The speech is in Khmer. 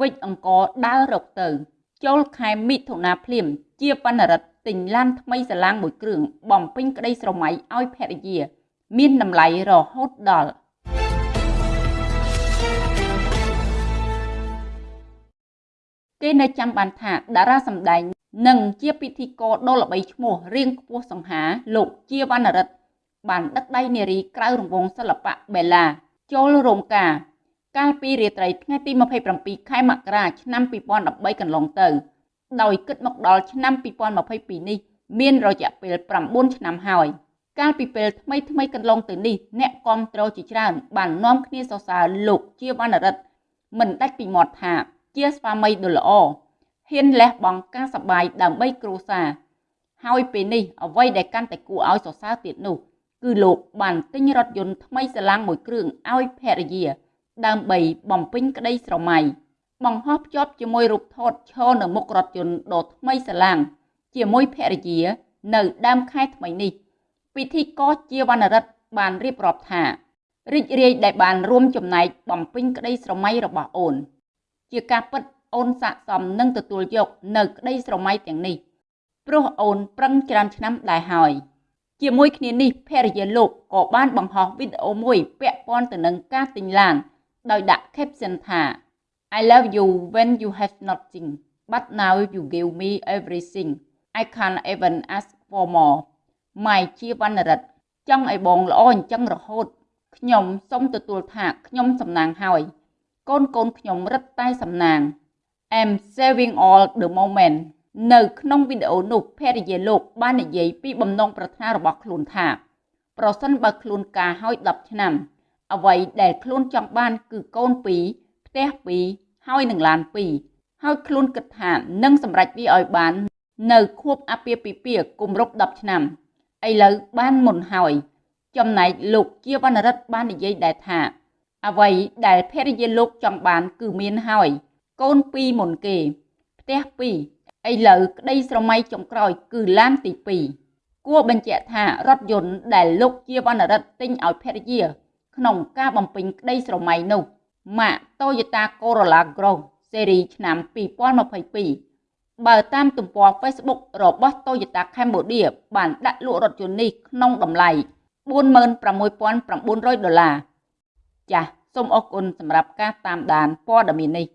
វិចអង្គដើររកទៅ ចូលខែមិថុនាភ្លាម ជាបណ្ណរិទ្ធទិញឡានថ្មីសាឡាងមួយគ្រឿងបំពេញក្តីស្រមៃឲ្យភរិយា មានតម្លៃរហូតដល់គេនៅចាំបានថាតារាសម្ដែងនិងជាពិធីករដ៏ល្បីឈ្មោះរៀងខ្ពស់សង្ហាលោកជាវណ្ណរិទ្ធបានដឹកដៃនារីក្រៅរង្វង់សិល្បៈបេឡាចូលរោងការ កាលពីរាត្រីថ្ងៃទី27ខែមករាឆ្នាំ2013កន្លងទៅ ដោយគិតមកដល់ឆ្នាំ2022នេះមានរយៈពេល9ឆ្នាំហើយកាលពីពេលថ្មីថ្មីកន្លងទៅនេះអ្នកគ្រប់គ្រងជាច្រើនបាននាំគ្នាសរសើរលោកជាវណ្ណរិទ្ធមិនដាច់ពីមាត់ថាជាស្វាមីដ៏ល្អហ៊ានលះបង់ការសបាយដើម្បីគ្រួសារហើយពេលនេះអ្វីដែលកាន់តែគួរឲ្យសរសើរទៀតនោះ គឺលោកបានទិញរថយន្តថ្មីស្រឡាំងមួយគ្រឿងឲ្យភរិយា ដើម្បីបំពេញក្តីស្រមៃបង្ហោះភ្ជាប់ជាមួយរូបថតឈរនៅមុខរថយន្តដ៏ថ្មីស្រឡាំងជាមួយភរិយានៅដើមខែថ្មីនេះ ពិធីករជាវណ្ណរិទ្ធបានរៀបរាប់ថារីករាយដែលបានរួមចំណែកបំពេញក្តីស្រមៃរបស់អូន ជាការពិតអូនស័ក្តិសមនឹងទទួលយកនៅក្តីស្រមៃទាំងនេះព្រោះអូនប្រឹងច្រើនឆ្នាំដែរហើយជាមួយគ្នានេះភរិយាលោកក៏បានបង្ហោះវីដេអូមួយពាក់ព័ន្ធទៅនឹងការទិញឡាន ដោយដាក់ caption ថា I love you when you have nothing but now you give me everything I can't even ask for more ម៉ៃជាវណ្ណរិទ្ធចង់ឲ្យបងល្អអញ្ចឹងរហូតខ្ញុំសូមទទួលថាខ្ញុំសំណាងហើយកូនកូនខ្ញុំរឹតតែសំណាង I'm saving all the moment នៅក្នុងវីដេអូនោះភរិយាលោកបាននិយាយពីបំណងប្រាថ្នារបស់ខ្លួនថា ប្រសិនបើខ្លួនការហើយ10ឆ្នាំ អ្វីដែលខ្លួនចង់បានគឺកូន2ផ្ទះ2ហើយនឹងឡាន2ហើយខ្លួនគិតថានឹងសម្រេចវាឲ្យបាន នៅខួបអាពាហ៍ពិពាហ៍គម្រប់10ឆ្នាំឥឡូវបានមុនហើយ ចំណែកលោកជាវណ្ណរិទ្ធបាននិយាយដែរថា អ្វីដែលភរិយាលោកចង់បានគឺមានហើយកូនពីរមុនគេផ្ទះពីរឥឡូវក្តីស្រមៃចុងក្រោយគឺឡានទី2គួរបញ្ជាក់ថារថយន្តដែលលោកជាវណ្ណរិទ្ធទិញឲ្យភរិយា ក្នុងការបំពេញក្តីស្រមៃនោះម៉ាក Toyota Corolla Cross ស៊េរីឆ្នាំ2022បើតាមទំព័រ Facebook របស់ Toyota Cambodia បានដាក់លក់រថយន្តនេះក្នុងតម្លៃ46,900ដុល្លារចាសសូមអរគុណសម្រាប់ការតាមដានព័ត៌មាននេះ